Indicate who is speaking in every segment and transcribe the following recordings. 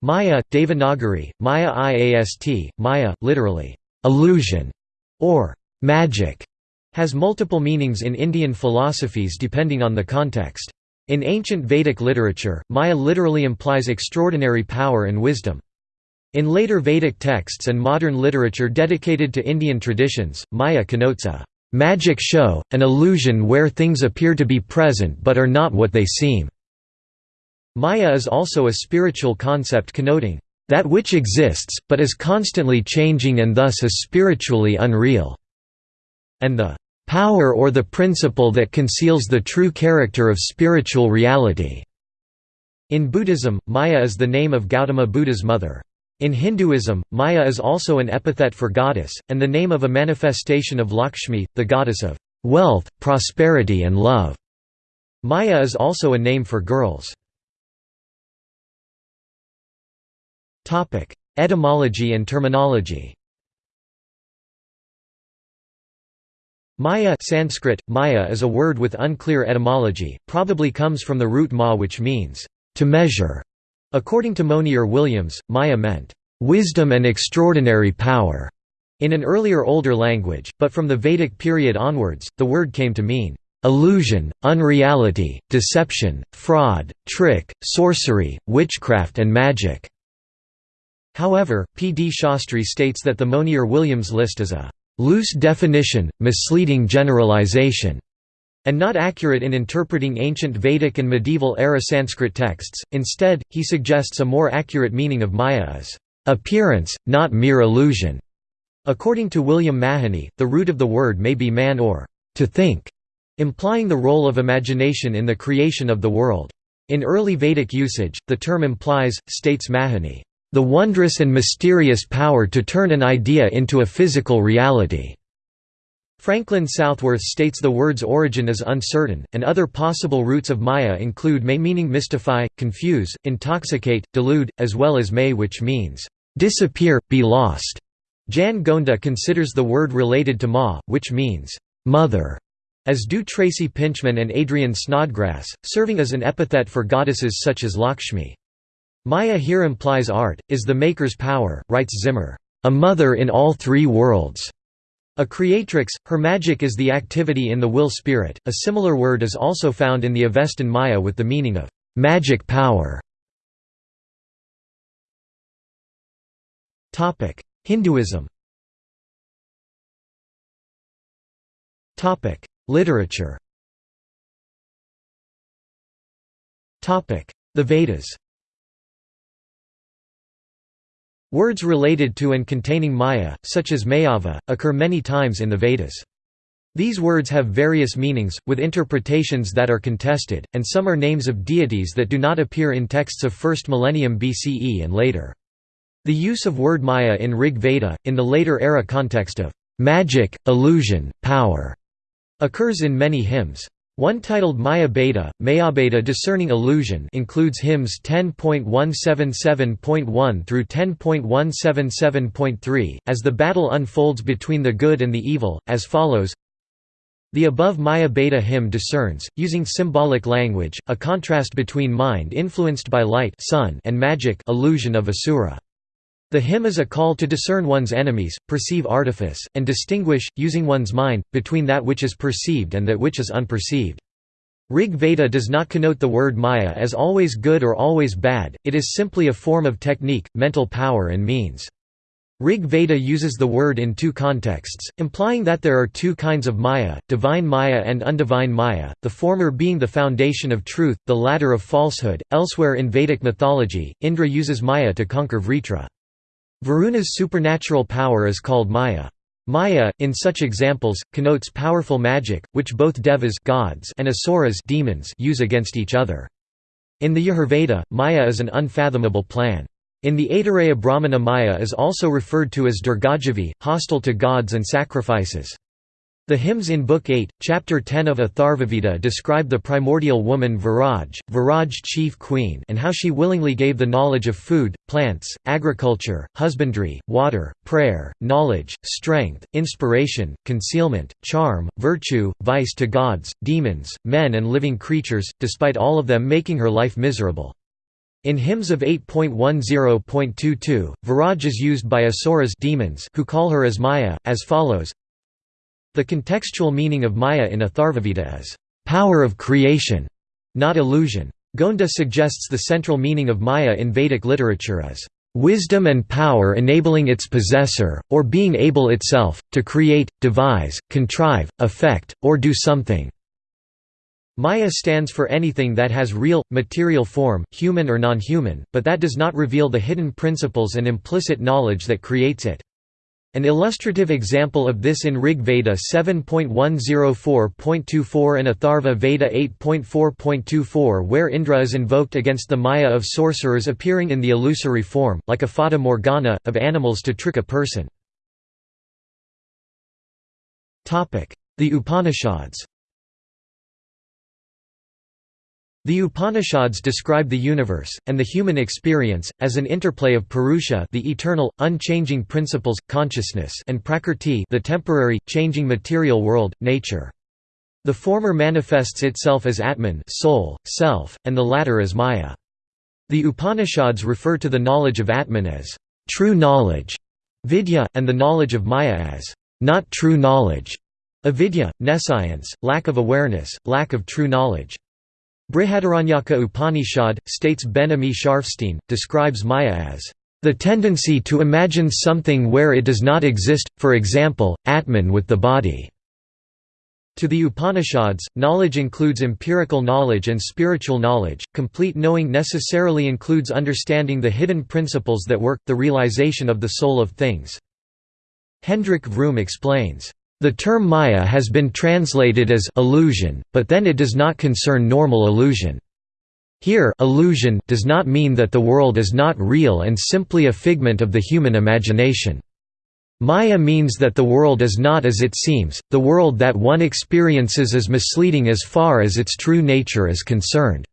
Speaker 1: Maya, Devanagari, Maya Iast, Maya, literally, illusion, or magic, has multiple meanings in Indian philosophies depending on the context. In ancient Vedic literature, Maya literally implies extraordinary power and wisdom. In later Vedic texts and modern literature dedicated to Indian traditions, Maya connotes a magic show, an illusion where things appear to be present but are not what they seem. Maya is also a spiritual concept connoting that which exists, but is constantly changing and thus is spiritually unreal, and the power or the principle that conceals the true character of spiritual reality. In Buddhism, Maya is the name of Gautama Buddha's mother. In Hinduism, Maya is also an epithet for goddess, and the name of a manifestation of Lakshmi, the goddess of wealth, prosperity and love. Maya is also a name for girls. Etymology and terminology Maya Sanskrit, Maya is a word with unclear etymology, probably comes from the root ma which means, to measure. According to Monier Williams, Maya meant, wisdom and extraordinary power, in an earlier older language, but from the Vedic period onwards, the word came to mean, illusion, unreality, deception, fraud, trick, sorcery, witchcraft and magic. However, P. D. Shastri states that the Monier-Williams list is a loose definition, misleading generalization, and not accurate in interpreting ancient Vedic and medieval-era Sanskrit texts. Instead, he suggests a more accurate meaning of Maya as appearance, not mere illusion. According to William Mahony, the root of the word may be man or to think, implying the role of imagination in the creation of the world. In early Vedic usage, the term implies, states Mahony, the wondrous and mysterious power to turn an idea into a physical reality. Franklin Southworth states the word's origin is uncertain, and other possible roots of Maya include may meaning mystify, confuse, intoxicate, delude, as well as may which means, disappear, be lost. Jan Gonda considers the word related to ma, which means, mother, as do Tracy Pintchman and Adrian Snodgrass, serving as an epithet for goddesses such as Lakshmi. Maya here implies art, is the maker's power, writes Zimmer, a mother in all three worlds. A creatrix, her magic is the activity in the will spirit. A similar word is also found in the Avestan Maya with the meaning of magic power. Topic: Hinduism. Topic: Literature. Topic: The Vedas. Words related to and containing Maya, such as Mayava, occur many times in the Vedas. These words have various meanings, with interpretations that are contested, and some are names of deities that do not appear in texts of 1st millennium BCE and later. The use of word Maya in Rig Veda, in the later era context of magic, illusion, power, occurs in many hymns. One titled Maya Bheda, Mayabheda Discerning Illusion includes hymns 10.177.1 through 10.177.3, as the battle unfolds between the good and the evil, as follows The above Maya Bheda hymn discerns, using symbolic language, a contrast between mind influenced by light sun and magic illusion of Asura. The hymn is a call to discern one's enemies, perceive artifice, and distinguish, using one's mind, between that which is perceived and that which is unperceived. Rig Veda does not connote the word Maya as always good or always bad, it is simply a form of technique, mental power and means. Rig Veda uses the word in two contexts, implying that there are two kinds of Maya, divine Maya and undivine Maya, the former being the foundation of truth, the latter of falsehood. Elsewhere in Vedic mythology, Indra uses Maya to conquer Vritra. Varuna's supernatural power is called Maya. Maya, in such examples, connotes powerful magic, which both devas gods and asuras demons use against each other. In the Yajurveda, Maya is an unfathomable plan. In the Aitareya Brahmana Maya is also referred to as Dirghajihvi, hostile to gods and sacrifices. The hymns in Book 8, Chapter 10 of Atharvaveda describe the primordial woman Viraj, Viraj chief queen and how she willingly gave the knowledge of food, plants, agriculture, husbandry, water, prayer, knowledge, strength, inspiration, concealment, charm, virtue, vice to gods, demons, men and living creatures, despite all of them making her life miserable. In hymns of 8.10.22, Viraj is used by asuras demons who call her as Maya, as follows The contextual meaning of Maya in Atharvaveda is, "...power of creation", not illusion. Gonda suggests the central meaning of Maya in Vedic literature as, "...wisdom and power enabling its possessor, or being able itself, to create, devise, contrive, affect, or do something." Maya stands for anything that has real, material form, human or non-human, but that does not reveal the hidden principles and implicit knowledge that creates it. An illustrative example of this in Rig Veda 7.104.24 and Atharva Veda 8.4.24 where Indra is invoked against the Maya of sorcerers appearing in the illusory form, like a fata morgana, of animals to trick a person. The Upanishads The Upanishads describe the universe, and the human experience, as an interplay of Purusha the eternal, unchanging principles, consciousness and Prakrti the temporary, changing material world, nature. The former manifests itself as Atman soul, self, and the latter as Maya. The Upanishads refer to the knowledge of Atman as true knowledge, vidya, and the knowledge of Maya as not true knowledge, avidya, nescience, lack of awareness, lack of true knowledge. Brihadaranyaka Upanishad, states Ben-Ami Scharfstein, describes Maya as the tendency to imagine something where it does not exist, for example, Atman with the body. To the Upanishads, knowledge includes empirical knowledge and spiritual knowledge. Complete knowing necessarily includes understanding the hidden principles that work, the realization of the soul of things. Hendrik Vroom explains, the term Maya has been translated as illusion, but then it does not concern normal illusion. Here illusion does not mean that the world is not real and simply a figment of the human imagination. Maya means that the world is not as it seems, the world that one experiences is misleading as far as its true nature is concerned.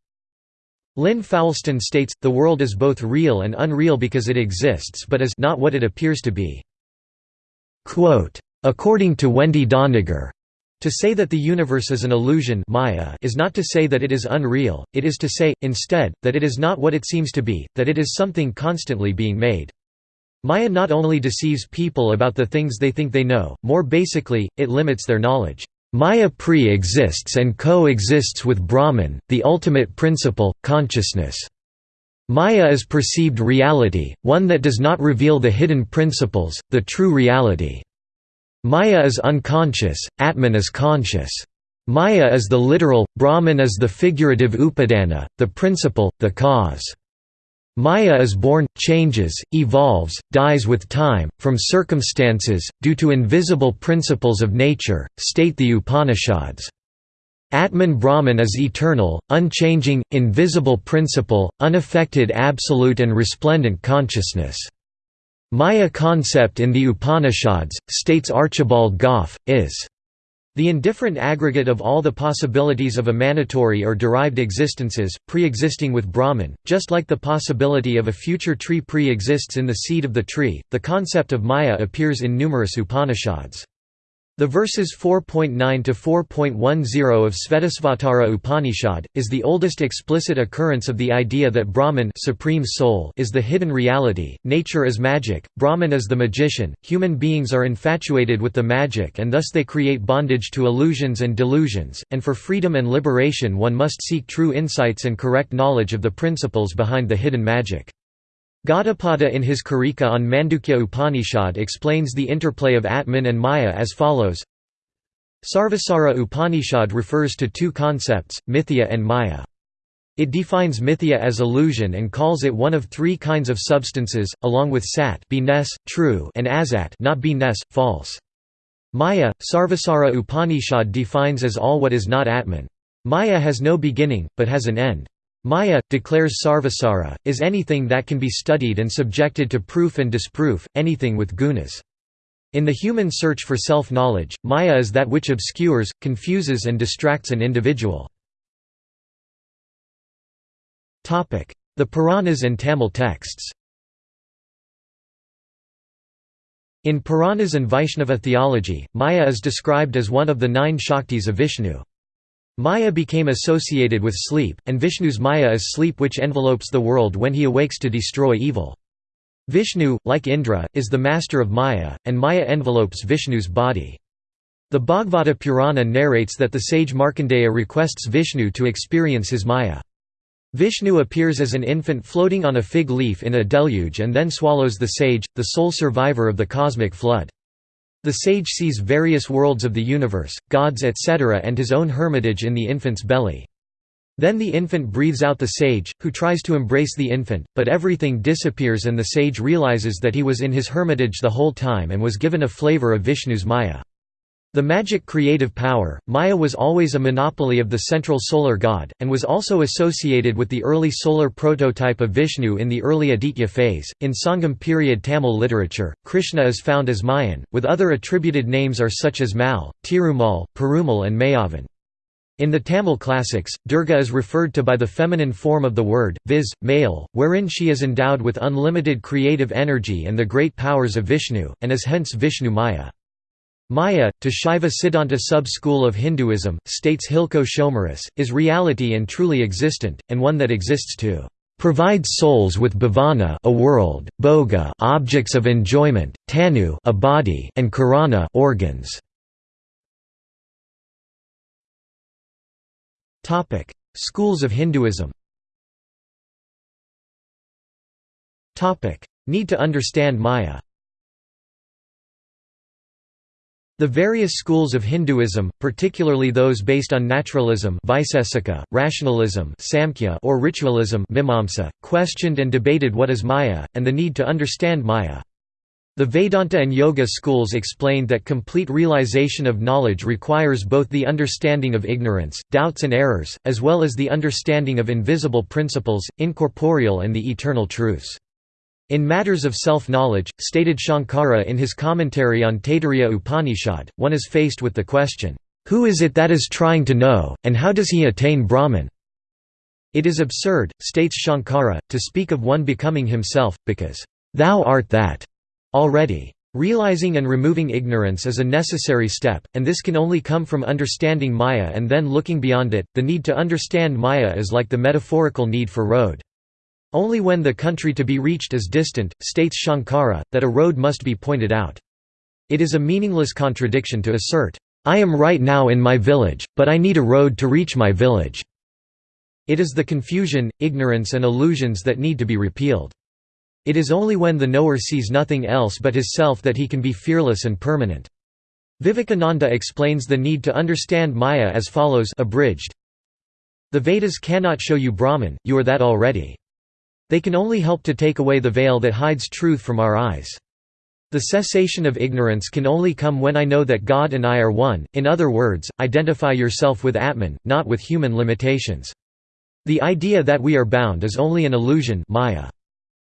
Speaker 1: Lynn Foulston states, the world is both real and unreal because it exists but is not what it appears to be. Quote, According to Wendy Doniger, to say that the universe is an illusion Maya is not to say that it is unreal, it is to say, instead, that it is not what it seems to be, that it is something constantly being made. Maya not only deceives people about the things they think they know, more basically, it limits their knowledge. Maya pre-exists and co-exists with Brahman, the ultimate principle, consciousness. Maya is perceived reality, one that does not reveal the hidden principles, the true reality. Maya is unconscious, Atman is conscious. Maya is the literal, Brahman is the figurative upadana, the principle, the cause. Maya is born, changes, evolves, dies with time, from circumstances, due to invisible principles of nature, state the Upanishads. Atman Brahman is eternal, unchanging, invisible principle, unaffected absolute and resplendent consciousness. Maya concept in the Upanishads, states Archibald Gough, is the indifferent aggregate of all the possibilities of emanatory or derived existences, pre-existing with Brahman, just like the possibility of a future tree pre-exists in the seed of the tree. The concept of Maya appears in numerous Upanishads. The verses 4.9 to 4.10 of Svetasvatara Upanishad is the oldest explicit occurrence of the idea that Brahman supreme soul is the hidden reality, nature is magic, Brahman is the magician, human beings are infatuated with the magic and thus they create bondage to illusions and delusions, and for freedom and liberation one must seek true insights and correct knowledge of the principles behind the hidden magic. Gaudapada in his Karika on Mandukya Upanishad explains the interplay of Atman and Maya as follows Sarvasara Upanishad refers to two concepts, mithya and maya. It defines mithya as illusion and calls it one of three kinds of substances, along with sat true and asat not false. Maya, Sarvasara Upanishad defines as all what is not Atman. Maya has no beginning, but has an end. Maya, declares Sarvasara, is anything that can be studied and subjected to proof and disproof, anything with gunas. In the human search for self-knowledge, Maya is that which obscures, confuses and distracts an individual. The Puranas and Tamil texts In Puranas and Vaishnava theology, Maya is described as one of the nine Shaktis of Vishnu. Maya became associated with sleep, and Vishnu's Maya is sleep which envelopes the world when he awakes to destroy evil. Vishnu, like Indra, is the master of Maya, and Maya envelopes Vishnu's body. The Bhagavata Purana narrates that the sage Markandeya requests Vishnu to experience his Maya. Vishnu appears as an infant floating on a fig leaf in a deluge and then swallows the sage, the sole survivor of the cosmic flood. The sage sees various worlds of the universe, gods etc. and his own hermitage in the infant's belly. Then the infant breathes out the sage, who tries to embrace the infant, but everything disappears and the sage realizes that he was in his hermitage the whole time and was given a flavor of Vishnu's Maya. The magic creative power, Maya was always a monopoly of the central solar god, and was also associated with the early solar prototype of Vishnu in the early Aditya phase. In Sangam period Tamil literature, Krishna is found as Mayan, with other attributed names are such as Mal, Tirumal, Perumal, and Mayavan. In the Tamil classics, Durga is referred to by the feminine form of the word, viz., male, wherein she is endowed with unlimited creative energy and the great powers of Vishnu, and is hence Vishnu Maya. Maya, to Shaiva Siddhanta sub-school of Hinduism, states Hilko Schomerus, is reality and truly existent, and one that exists to provide souls with bhavana a world, bhoga objects of enjoyment, tanu a body, and karana organs. Topic: Schools of Hinduism. Topic: Need to understand Maya. The various schools of Hinduism, particularly those based on naturalism rationalism or ritualism questioned and debated what is Maya, and the need to understand Maya. The Vedanta and Yoga schools explained that complete realization of knowledge requires both the understanding of ignorance, doubts and errors, as well as the understanding of invisible principles, incorporeal and the eternal truths. In matters of self-knowledge, stated Shankara in his commentary on Taittiriya Upanishad, one is faced with the question, "'Who is it that is trying to know, and how does he attain Brahman?' It is absurd, states Shankara, to speak of one becoming himself, because, "'Thou art that' already. Realizing and removing ignorance is a necessary step, and this can only come from understanding Maya and then looking beyond it. The need to understand Maya is like the metaphorical need for road. Only when the country to be reached is distant, states Shankara, that a road must be pointed out. It is a meaningless contradiction to assert, "'I am right now in my village, but I need a road to reach my village'". It is the confusion, ignorance and illusions that need to be repealed. It is only when the knower sees nothing else but his self that he can be fearless and permanent. Vivekananda explains the need to understand Maya as follows abridged. The Vedas cannot show you Brahman, you are that already. They can only help to take away the veil that hides truth from our eyes. The cessation of ignorance can only come when I know that God and I are one, in other words, identify yourself with Atman, not with human limitations. The idea that we are bound is only an illusion maya.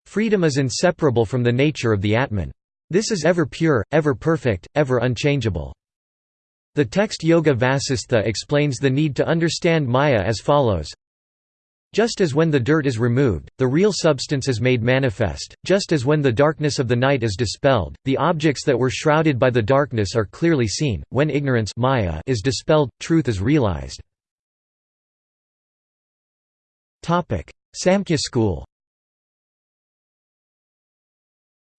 Speaker 1: Freedom is inseparable from the nature of the Atman. This is ever pure, ever perfect, ever unchangeable. The text Yoga Vasistha explains the need to understand Maya as follows just as when the dirt is removed, the real substance is made manifest, just as when the darkness of the night is dispelled, the objects that were shrouded by the darkness are clearly seen, when ignorance maya is dispelled, truth is realized. Samkhya school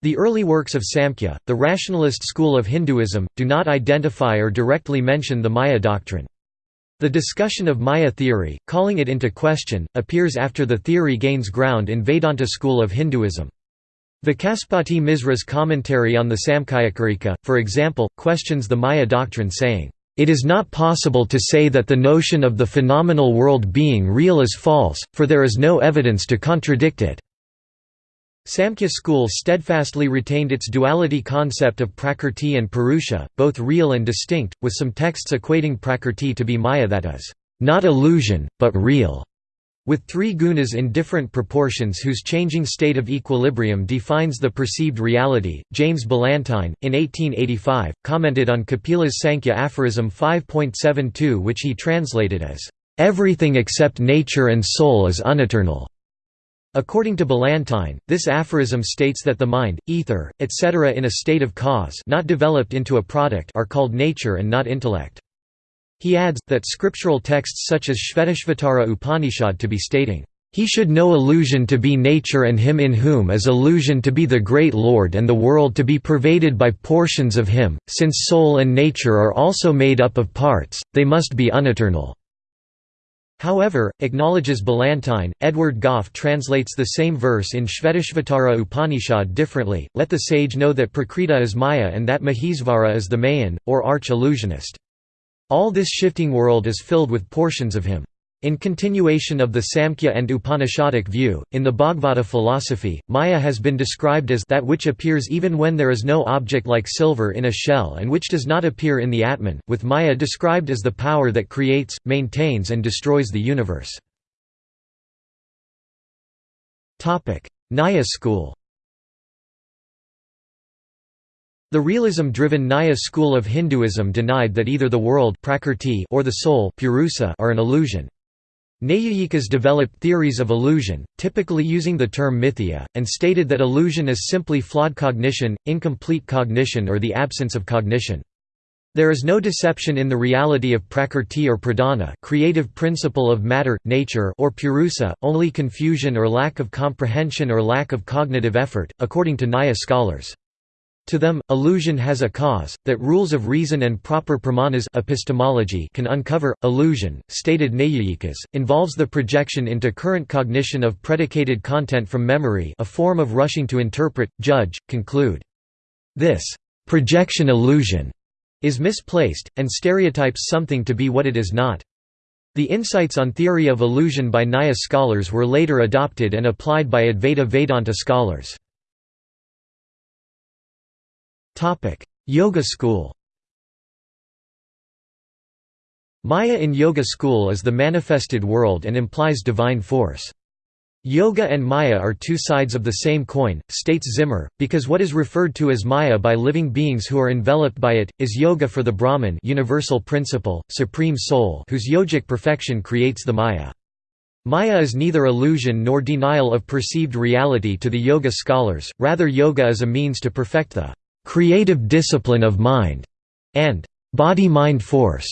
Speaker 1: The early works of Samkhya, the rationalist school of Hinduism, do not identify or directly mention the Maya doctrine. The discussion of Maya theory, calling it into question, appears after the theory gains ground in Vedanta school of Hinduism. Vachaspati Misra's commentary on the Samkhyakarika, for example, questions the Maya doctrine saying, "...it is not possible to say that the notion of the phenomenal world being real is false, for there is no evidence to contradict it." Samkhya school steadfastly retained its duality concept of prakrti and purusha, both real and distinct, with some texts equating prakrti to be maya that is, not illusion, but real, with three gunas in different proportions whose changing state of equilibrium defines the perceived reality. James Ballantyne, in 1885, commented on Kapila's Sankhya aphorism 5.72 which he translated as, "...everything except nature and soul is uneternal." According to Ballantyne, this aphorism states that the mind, ether, etc. in a state of cause not developed into a product are called nature and not intellect. He adds, that scriptural texts such as Shvetashvatara Upanishad to be stating, "...he should know illusion to be nature and him in whom is illusion to be the great Lord and the world to be pervaded by portions of him, since soul and nature are also made up of parts, they must be uneternal." However, acknowledges Ballantyne, Edward Gough translates the same verse in Shvetashvatara Upanishad differently, let the sage know that Prakriti is Maya and that Mahesvara is the Mayan, or arch-illusionist. All this shifting world is filled with portions of him. In continuation of the Samkhya and Upanishadic view, in the Bhagavata philosophy, Maya has been described as that which appears even when there is no object like silver in a shell and which does not appear in the Atman, with Maya described as the power that creates, maintains and destroys the universe. Nyaya school The realism-driven Nyaya school of Hinduism denied that either the world or the soul are an illusion. Naiyayikas developed theories of illusion, typically using the term mithya, and stated that illusion is simply flawed cognition, incomplete cognition or the absence of cognition. There is no deception in the reality of prakrti or pradhana creative principle of matter, nature or purusa, only confusion or lack of comprehension or lack of cognitive effort, according to Nyaya scholars. To them, illusion has a cause, that rules of reason and proper pramanas epistemology can uncover. Illusion, stated Naiyayikas, involves the projection into current cognition of predicated content from memory a form of rushing to interpret, judge, conclude. This projection illusion is misplaced, and stereotypes something to be what it is not. The insights on theory of illusion by Nyaya scholars were later adopted and applied by Advaita Vedanta scholars. Yoga school Maya in Yoga school is the manifested world and implies divine force. Yoga and Maya are two sides of the same coin, states Zimmer, because what is referred to as Maya by living beings who are enveloped by it, is Yoga for the Brahman universal principle, supreme soul whose yogic perfection creates the Maya. Maya is neither illusion nor denial of perceived reality to the Yoga scholars, rather yoga is a means to perfect the creative discipline of mind, and body-mind force.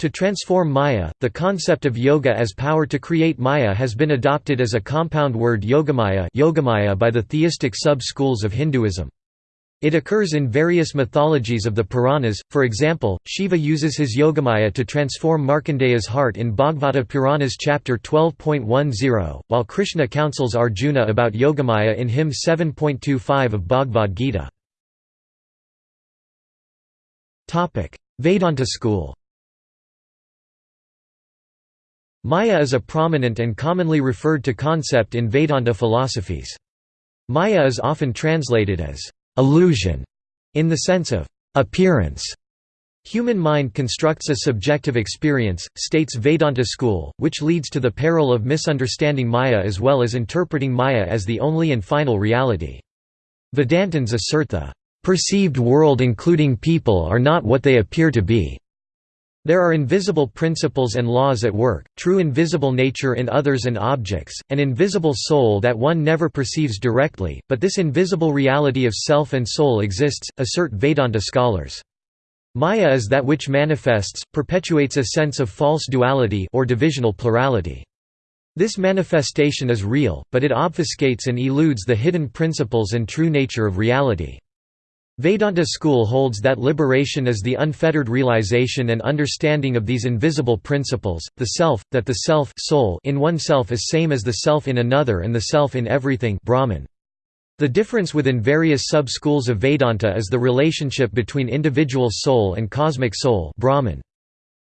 Speaker 1: To transform Maya, the concept of yoga as power to create Maya has been adopted as a compound word yogamaya, yogamaya by the theistic sub-schools of Hinduism. It occurs in various mythologies of the Puranas, for example, Shiva uses his Yogamaya to transform Markandeya's heart in Bhagavata Puranas chapter 12.10, while Krishna counsels Arjuna about Yogamaya in hymn 7.25 of Bhagavad Gita. Vedanta school Maya is a prominent and commonly referred to concept in Vedanta philosophies. Maya is often translated as illusion in the sense of appearance. Human mind constructs a subjective experience, states Vedanta school, which leads to the peril of misunderstanding Maya as well as interpreting Maya as the only and final reality. Vedantins assert the Perceived world including people are not what they appear to be. There are invisible principles and laws at work, true invisible nature in others and objects, an invisible soul that one never perceives directly, but this invisible reality of self and soul exists, assert Vedanta scholars. Maya is that which manifests, perpetuates a sense of false duality or divisional plurality. This manifestation is real, but it obfuscates and eludes the hidden principles and true nature of reality. Vedanta school holds that liberation is the unfettered realization and understanding of these invisible principles, the self, that the self soul in oneself is same as the self in another and the self in everything Brahman. The difference within various sub-schools of Vedanta is the relationship between individual soul and cosmic soul Brahman.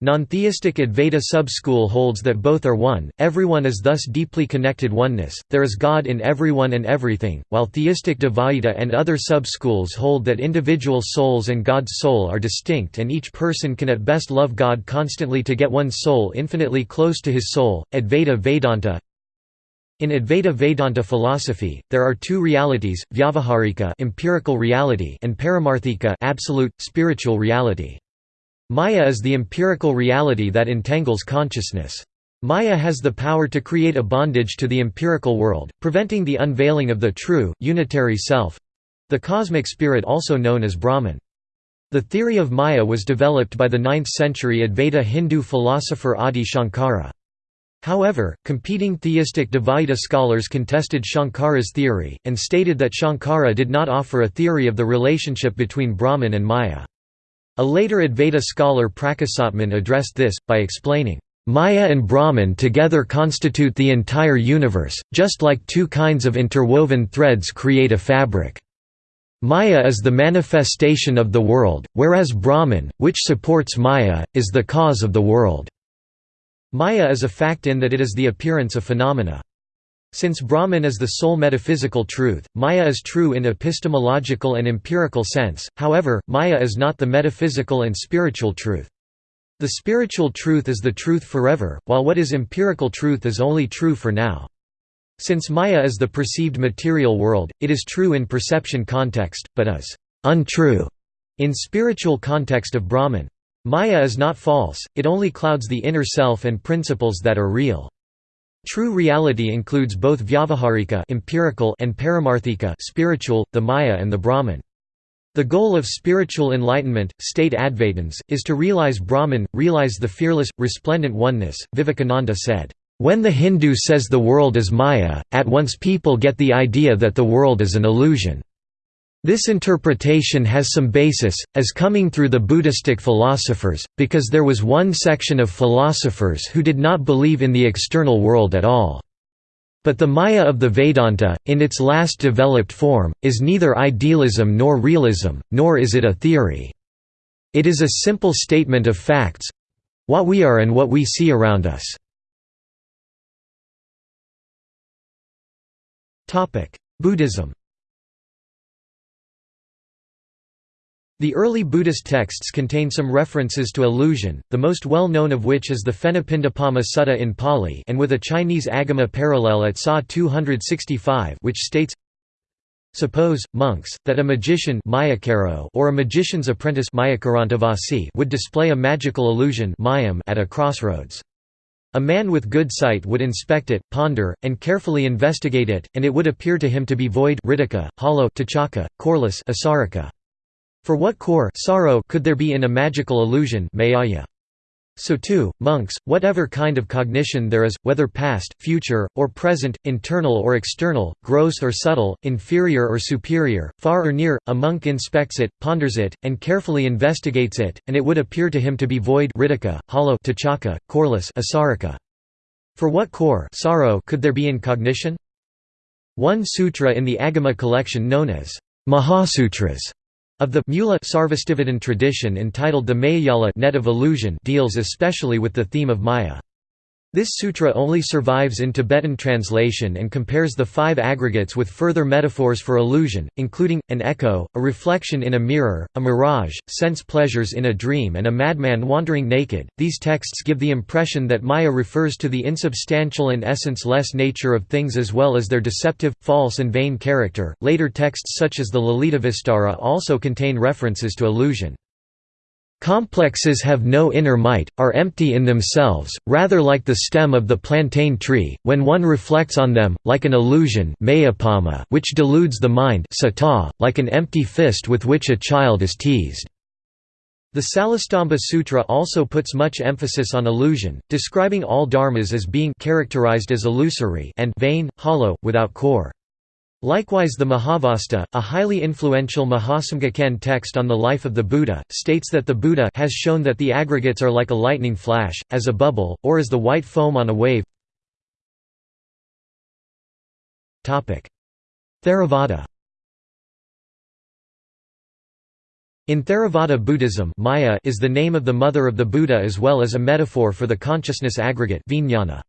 Speaker 1: Non-theistic Advaita sub-school holds that both are one, everyone is thus deeply connected oneness, there is God in everyone and everything, while theistic Dvaita and other sub-schools hold that individual souls and God's soul are distinct and each person can at best love God constantly to get one's soul infinitely close to his soul. Advaita Vedanta in Advaita Vedanta philosophy, there are two realities, Vyavaharika empirical reality and Paramarthika absolute, spiritual reality. Maya is the empirical reality that entangles consciousness. Maya has the power to create a bondage to the empirical world, preventing the unveiling of the true, unitary self—the cosmic spirit also known as Brahman. The theory of Maya was developed by the 9th-century Advaita Hindu philosopher Adi Shankara. However, competing theistic Dvaita scholars contested Shankara's theory, and stated that Shankara did not offer a theory of the relationship between Brahman and Maya. A later Advaita scholar Prakasatman addressed this, by explaining, Maya and Brahman together constitute the entire universe, just like two kinds of interwoven threads create a fabric. Maya is the manifestation of the world, whereas Brahman, which supports Maya, is the cause of the world. Maya is a fact in that it is the appearance of phenomena. Since Brahman is the sole metaphysical truth, Maya is true in epistemological and empirical sense, however, Maya is not the metaphysical and spiritual truth. The spiritual truth is the truth forever, while what is empirical truth is only true for now. Since Maya is the perceived material world, it is true in perception context, but is untrue in spiritual context of Brahman. Maya is not false, it only clouds the inner self and principles that are real. True reality includes both vyavaharika empirical and paramarthika spiritual, the Maya and the Brahman. The goal of spiritual enlightenment, state advaitins, is to realize Brahman, realize the fearless, resplendent oneness. Vivekananda said, When the Hindu says the world is Maya, at once people get the idea that the world is an illusion. This interpretation has some basis, as coming through the Buddhistic philosophers, because there was one section of philosophers who did not believe in the external world at all. But the Maya of the Vedanta, in its last developed form, is neither idealism nor realism, nor is it a theory. It is a simple statement of facts—what we are and what we see around us. Buddhism The early Buddhist texts contain some references to illusion, the most well-known of which is the Phenapindapama Sutta in Pali and with a Chinese Agama parallel at Sa 265 which states Suppose, monks, that a magician or a magician's apprentice would display a magical illusion at a crossroads. A man with good sight would inspect it, ponder, and carefully investigate it, and it would appear to him to be void hollow coreless asarika. For what core sorrow could there be in a magical illusion mayaya? So too, monks, whatever kind of cognition there is, whether past, future, or present, internal or external, gross or subtle, inferior or superior, far or near, a monk inspects it, ponders it, and carefully investigates it, and it would appear to him to be void hollow tachaka, coreless asarika. For what core sorrow could there be in cognition? One sutra in the Agama collection known as Mahasutras of the Mula Sarvastivadin tradition entitled the Mayajala net of illusion deals especially with the theme of Maya. This sutra only survives in Tibetan translation and compares the five aggregates with further metaphors for illusion, including, an echo, a reflection in a mirror, a mirage, sense pleasures in a dream and a madman wandering naked. These texts give the impression that Maya refers to the insubstantial and essence-less nature of things as well as their deceptive, false and vain character. Later texts such as the Lalitavistara also contain references to illusion. Complexes have no inner might, are empty in themselves, rather like the stem of the plantain tree, when one reflects on them, like an illusion which deludes the mind like an empty fist with which a child is teased. The Salistamba Sutra also puts much emphasis on illusion, describing all dharmas as being characterized as illusory and vain, hollow, without core. Likewise the Mahavastu, a highly influential Mahasamgakan text on the life of the Buddha, states that the Buddha has shown that the aggregates are like a lightning flash, as a bubble, or as the white foam on a wave. Theravada In Theravada Buddhism Maya is the name of the mother of the Buddha as well as a metaphor for the consciousness aggregate vijnana.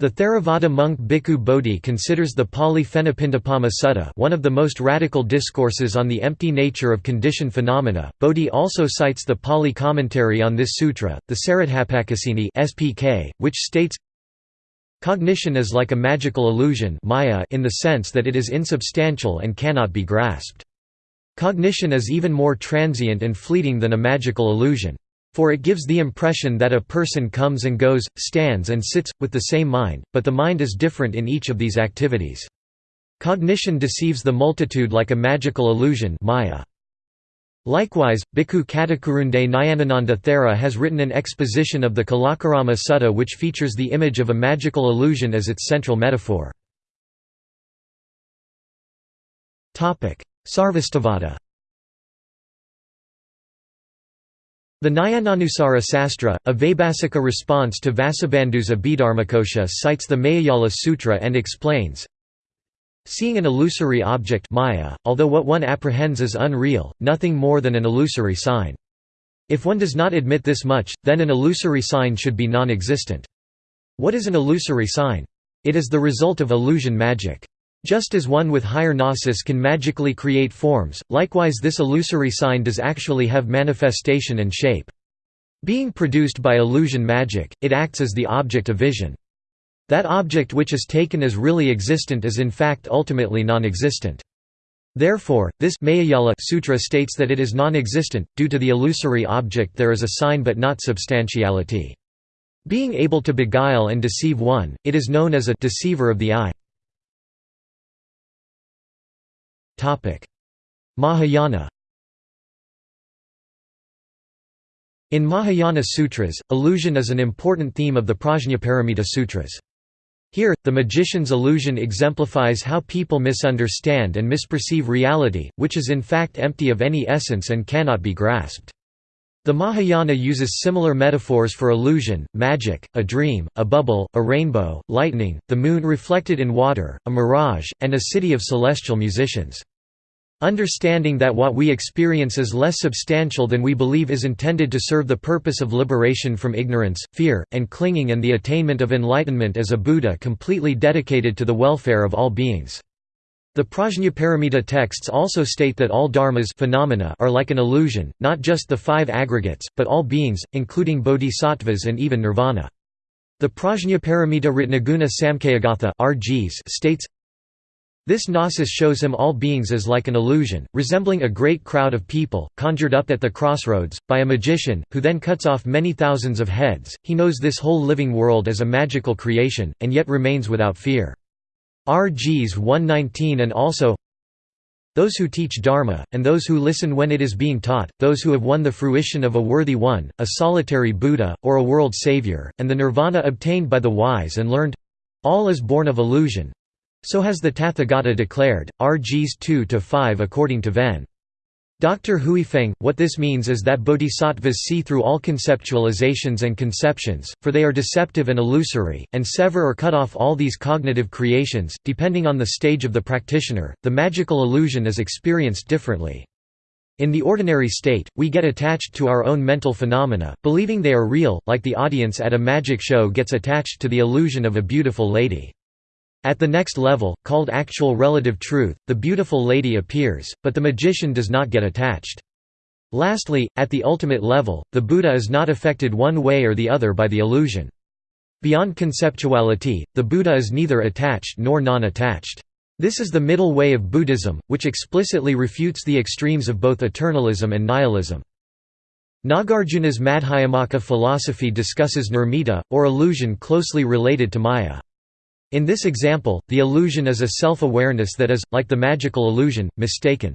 Speaker 1: The Theravada monk Bhikkhu Bodhi considers the Pali Phenapindapama Sutta one of the most radical discourses on the empty nature of conditioned phenomena. Bodhi also cites the Pali commentary on this sutra, the Saratthappakasini (SPK), which states Cognition is like a magical illusion maya in the sense that it is insubstantial and cannot be grasped. Cognition is even more transient and fleeting than a magical illusion. For it gives the impression that a person comes and goes, stands and sits, with the same mind, but the mind is different in each of these activities. Cognition deceives the multitude like a magical illusion Maya. Likewise, Bhikkhu Katakurunde Nyanananda Thera has written an exposition of the Kalakarama Sutta which features the image of a magical illusion as its central metaphor. Sarvastivada The Nyayanusara Sastra, a Vaibhasika response to Vasubandhu's Abhidharmakosha cites the Mayajala Sutra and explains, Seeing an illusory object maya, although what one apprehends is unreal, nothing more than an illusory sign. If one does not admit this much, then an illusory sign should be non-existent. What is an illusory sign? It is the result of illusion magic. Just as one with higher gnosis can magically create forms, likewise this illusory sign does actually have manifestation and shape. Being produced by illusion magic, it acts as the object of vision. That object which is taken as really existent is in fact ultimately non-existent. Therefore, this Mayajala sutra states that it is non-existent, due to the illusory object there is a sign but not substantiality. Being able to beguile and deceive one, it is known as a deceiver of the eye. Mahayana In Mahayana sutras, illusion is an important theme of the Prajnaparamita sutras. Here, the magician's illusion exemplifies how people misunderstand and misperceive reality, which is in fact empty of any essence and cannot be grasped. The Mahayana uses similar metaphors for illusion, magic, a dream, a bubble, a rainbow, lightning, the moon reflected in water, a mirage, and a city of celestial musicians. Understanding that what we experience is less substantial than we believe is intended to serve the purpose of liberation from ignorance, fear, and clinging and the attainment of enlightenment as a Buddha completely dedicated to the welfare of all beings. The Prajnaparamita texts also state that all dharmas phenomena are like an illusion, not just the five aggregates, but all beings, including bodhisattvas and even nirvana. The Prajnaparamita Ratnaguna Samkhayagatha states, this gnosis shows him all beings as like an illusion, resembling a great crowd of people, conjured up at the crossroads, by a magician, who then cuts off many thousands of heads. He knows this whole living world as a magical creation, and yet remains without fear. RGs 119 and also those who teach Dharma, and those who listen when it is being taught, those who have won the fruition of a worthy one, a solitary Buddha, or a world savior, and the nirvana obtained by the wise and learned—all is born of illusion, so has the Tathagata declared, RGs 2–5 according to Ven. Dr. Huifeng, what this means is that bodhisattvas see through all conceptualizations and conceptions, for they are deceptive and illusory, and sever or cut off all these cognitive creations. Depending on the stage of the practitioner, the magical illusion is experienced differently. In the ordinary state, we get attached to our own mental phenomena, believing they are real, like the audience at a magic show gets attached to the illusion of a beautiful lady. At the next level, called actual relative truth, the beautiful lady appears, but the magician does not get attached. Lastly, at the ultimate level, the Buddha is not affected one way or the other by the illusion. Beyond conceptuality, the Buddha is neither attached nor non-attached. This is the middle way of Buddhism, which explicitly refutes the extremes of both eternalism and nihilism. Nagarjuna's Madhyamaka philosophy discusses nirmita, or illusion closely related to maya. In this example, the illusion is a self-awareness that is, like the magical illusion, mistaken.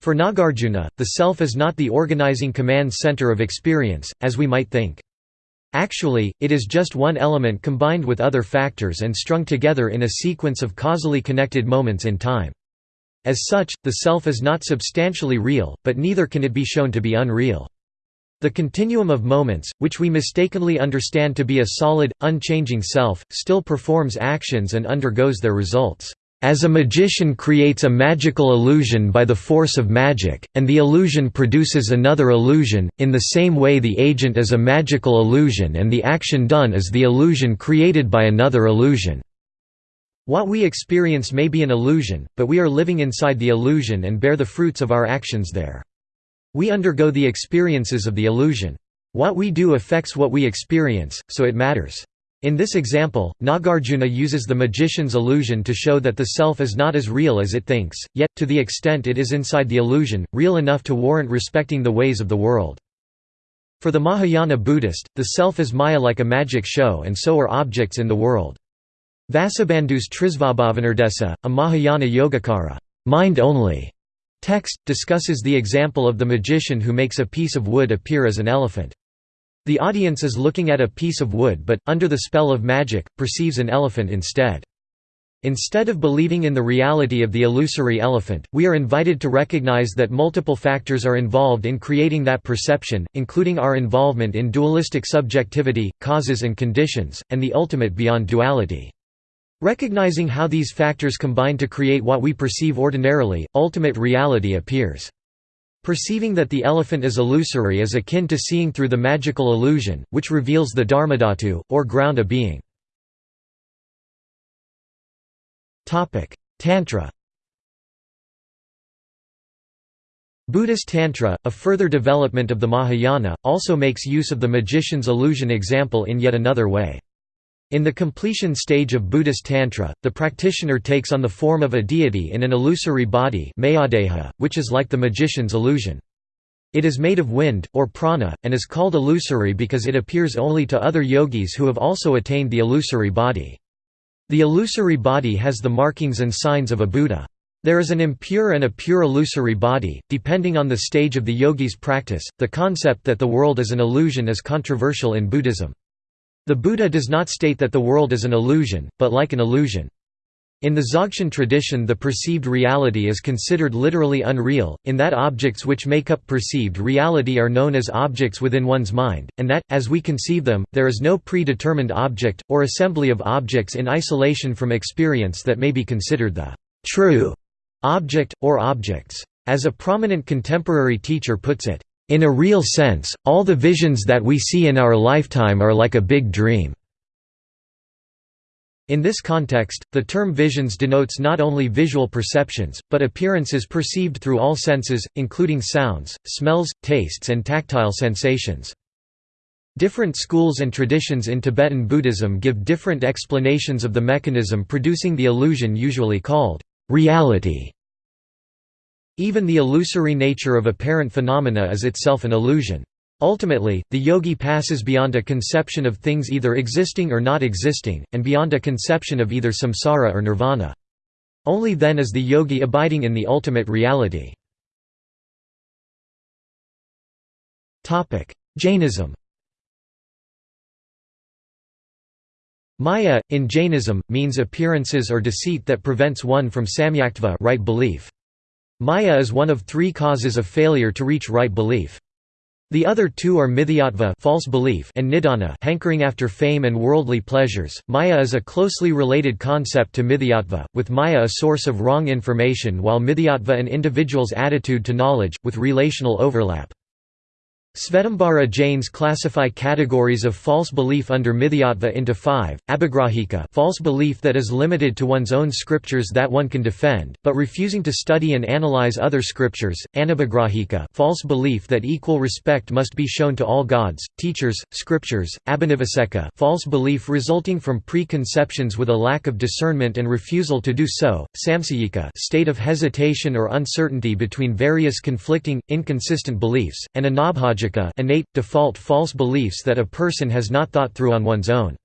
Speaker 1: For Nagarjuna, the self is not the organizing command center of experience, as we might think. Actually, it is just one element combined with other factors and strung together in a sequence of causally connected moments in time. As such, the self is not substantially real, but neither can it be shown to be unreal. The continuum of moments, which we mistakenly understand to be a solid, unchanging self, still performs actions and undergoes their results. As a magician creates a magical illusion by the force of magic, and the illusion produces another illusion, in the same way the agent is a magical illusion and the action done is the illusion created by another illusion. What we experience may be an illusion, but we are living inside the illusion and bear the fruits of our actions there. We undergo the experiences of the illusion. What we do affects what we experience, so it matters. In this example, Nagarjuna uses the magician's illusion to show that the self is not as real as it thinks, yet, to the extent it is inside the illusion, real enough to warrant respecting the ways of the world. For the Mahayana Buddhist, the self is maya like a magic show and so are objects in the world. Vasubandhu's Trisvabhavanirdesa, a Mahayana Yogacara mind only", Text, discusses the example of the magician who makes a piece of wood appear as an elephant. The audience is looking at a piece of wood but, under the spell of magic, perceives an elephant instead. Instead of believing in the reality of the illusory elephant, we are invited to recognize that multiple factors are involved in creating that perception, including our involvement in dualistic subjectivity, causes and conditions, and the ultimate beyond duality. Recognizing how these factors combine to create what we perceive ordinarily, ultimate reality appears. Perceiving that the elephant is illusory is akin to seeing through the magical illusion, which reveals the dharmadhatu, or ground of being. Tantra Buddhist Tantra, a further development of the Mahayana, also makes use of the magician's illusion example in yet another way. In the completion stage of Buddhist Tantra, the practitioner takes on the form of a deity in an illusory body which is like the magician's illusion. It is made of wind, or prana, and is called illusory because it appears only to other yogis who have also attained the illusory body. The illusory body has the markings and signs of a Buddha. There is an impure and a pure illusory body, depending on the stage of the yogi's practice. The concept that the world is an illusion is controversial in Buddhism. The Buddha does not state that the world is an illusion, but like an illusion. In the Dzogchen tradition the perceived reality is considered literally unreal, in that objects which make up perceived reality are known as objects within one's mind, and that, as we conceive them, there is no predetermined object, or assembly of objects in isolation from experience that may be considered the true object, or objects. As a prominent contemporary teacher puts it, in a real sense, all the visions that we see in our lifetime are like a big dream. In this context, the term visions denotes not only visual perceptions, but appearances perceived through all senses, including sounds, smells, tastes and tactile sensations. Different schools and traditions in Tibetan Buddhism give different explanations of the mechanism producing the illusion usually called reality. Even the illusory nature of apparent phenomena is itself an illusion. Ultimately, the yogi passes beyond a conception of things either existing or not existing, and beyond a conception of either samsara or nirvana. Only then is the yogi abiding in the ultimate reality. Jainism Maya, in Jainism, means appearances or deceit that prevents one from samyaktva right belief. Maya is one of three causes of failure to reach right belief. The other two are mithyatva false belief and nidana hankering after fame and worldly pleasures. Maya is a closely related concept to mithyatva, with Maya a source of wrong information while mithyatva an individual's attitude to knowledge, with relational overlap. Svetambara Jains classify categories of false belief under Mithyatva into five, abhigrahika false belief that is limited to one's own scriptures that one can defend, but refusing to study and analyze other scriptures, anabhigrahika false belief that equal respect must be shown to all gods, teachers, scriptures, abhinivaseka false belief resulting from preconceptions with a lack of discernment and refusal to do so, samsayika state of hesitation or uncertainty between various conflicting, inconsistent beliefs, and anabhaja innate, default false beliefs that a person has not thought through on one's own.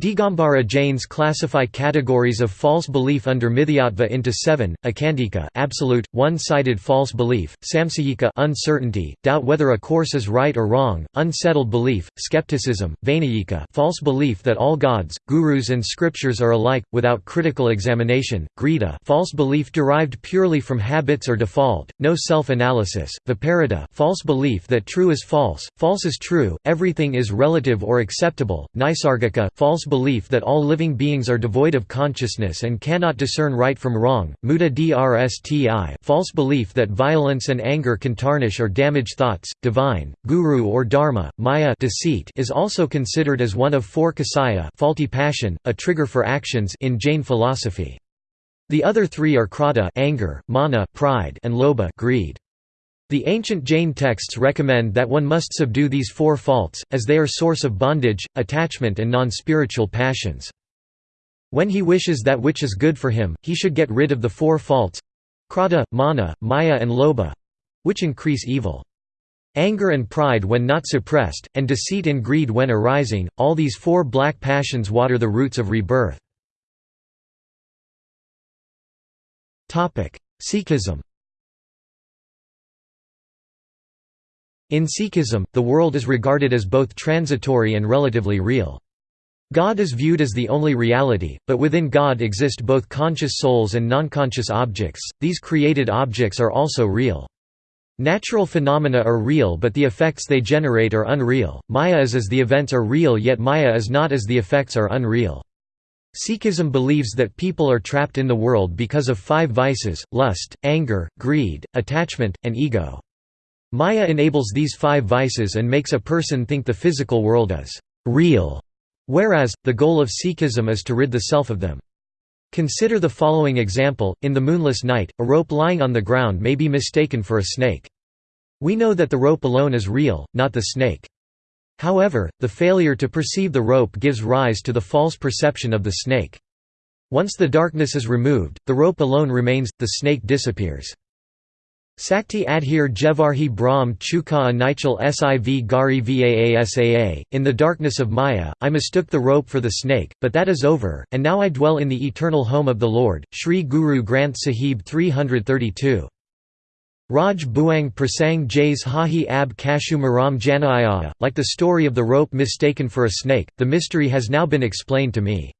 Speaker 1: Digambara Jains classify categories of false belief under Mithyatva into seven: akandika, absolute, one-sided false belief; samsayika, uncertainty, doubt whether a course is right or wrong; unsettled belief, skepticism; vainayika, false belief that all gods, gurus, and scriptures are alike, without critical examination; grita, false belief derived purely from habits or default, no self-analysis; viparita, false belief that true is false, false is true, everything is relative or acceptable; nisargika, false belief that all living beings are devoid of consciousness and cannot discern right from wrong, muda drsti false belief that violence and anger can tarnish or damage thoughts, divine, guru or dharma, maya deceit is also considered as one of four kasaya faulty passion, a trigger for actions in Jain philosophy. The other three are krodha anger, mana pride, and lobha greed. The ancient Jain texts recommend that one must subdue these four faults, as they are source of bondage, attachment and non-spiritual passions. When he wishes that which is good for him, he should get rid of the four faults—krodha, mana, maya and lobha—which increase evil. Anger and pride when not suppressed, and deceit and greed when arising, all these four black passions water the roots of rebirth. Sikhism In Sikhism, the world is regarded as both transitory and relatively real. God is viewed as the only reality, but within God exist both conscious souls and non-conscious objects, these created objects are also real. Natural phenomena are real but the effects they generate are unreal, Maya is as the events are real yet Maya is not as the effects are unreal. Sikhism believes that people are trapped in the world because of five vices, lust, anger, greed, attachment, and ego. Maya enables these five vices and makes a person think the physical world is real Whereas, the goal of Sikhism is to rid the self of them. Consider the following example, in the moonless night, a rope lying on the ground may be mistaken for a snake. We know that the rope alone is real, not the snake. However, the failure to perceive the rope gives rise to the false perception of the snake. Once the darkness is removed, the rope alone remains, the snake disappears. Sakti Adhir Jevarhi Brahm Chuka Nichal Siv Gari Vaasaa, in the darkness of Maya, I mistook the rope for the snake, but that is over, and now I dwell in the eternal home of the Lord. Sri Guru Granth Sahib 332. Raj Buang Prasang Jays Hahi Ab Kashu Maram like the story of the rope mistaken for a snake, the mystery has now been explained to me.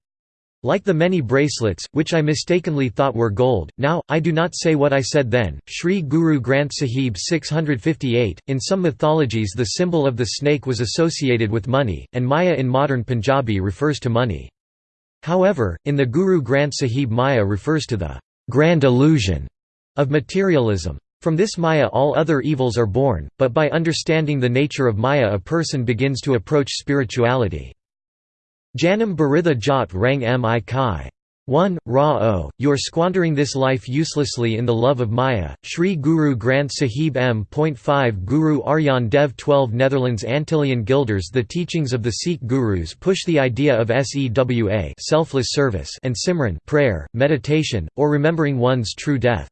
Speaker 1: Like the many bracelets, which I mistakenly thought were gold, now, I do not say what I said then. Sri Guru Granth Sahib 658. In some mythologies, the symbol of the snake was associated with money, and Maya in modern Punjabi refers to money. However, in the Guru Granth Sahib Maya refers to the grand illusion of materialism. From this Maya all other evils are born, but by understanding the nature of Maya a person begins to approach spirituality. Janam Baritha Jat Rang Mi Kai. 1. Ra O, you are squandering this life uselessly in the love of Maya. Sri Guru Granth Sahib M.5 Guru Arjan Dev 12 Netherlands Antillean Guilders The teachings of the Sikh gurus push the idea of sewa selfless service and simran prayer, meditation, or remembering one's true death.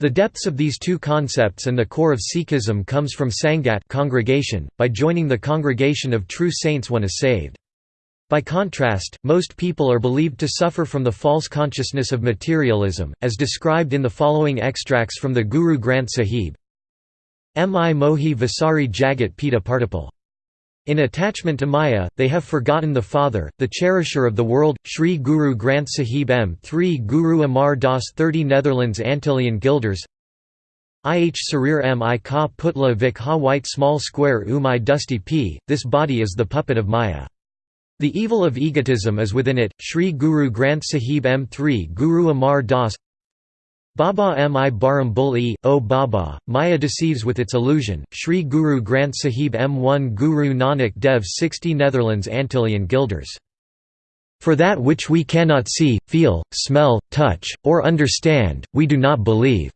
Speaker 1: The depths of these two concepts and the core of Sikhism comes from Sangat congregation. By joining the congregation of true saints one is saved. By contrast, most people are believed to suffer from the false consciousness of materialism, as described in the following extracts from the Guru Granth Sahib. Mi mohi vasari jagat pita partipal. In attachment to Maya, they have forgotten the Father, the cherisher of the world. Sri Guru Granth Sahib M3 Guru Amar Das 30 Netherlands Antillean Guilders Ih Sarir mi ka putla vik ha white small square umai dusty p, this body is the puppet of Maya. The evil of egotism is within it. Sri Guru Granth Sahib M3 Guru Amar Das Baba mi Baram Bul O Baba, Maya deceives with its illusion. Sri Guru Granth Sahib M1 Guru Nanak Dev 60 Netherlands Antillean Guilders. For that which we cannot see, feel, smell, touch, or understand, we do not believe.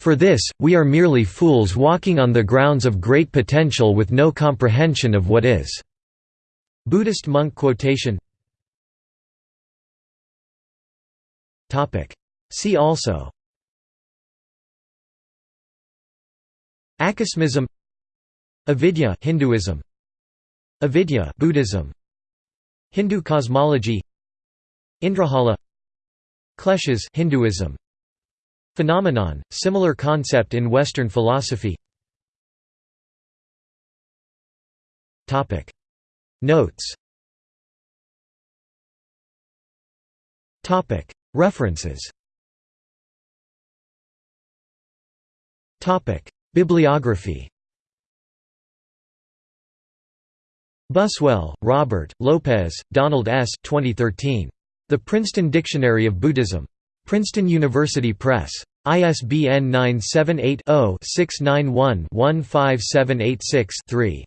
Speaker 1: For this, we are merely fools walking on the grounds of great potential with no comprehension of what is. Buddhist monk quotation. See also. Acosmism. Avidya Hinduism. Avidya Buddhism. Hindu cosmology. Indrajala Kleshas Hinduism. Phenomenon similar concept in western philosophy. Topic Notes References Bibliography Buswell, Robert, Lopez, Donald S. 2013. The Princeton Dictionary of Buddhism. Princeton University Press. ISBN 978 0 691 15786 3.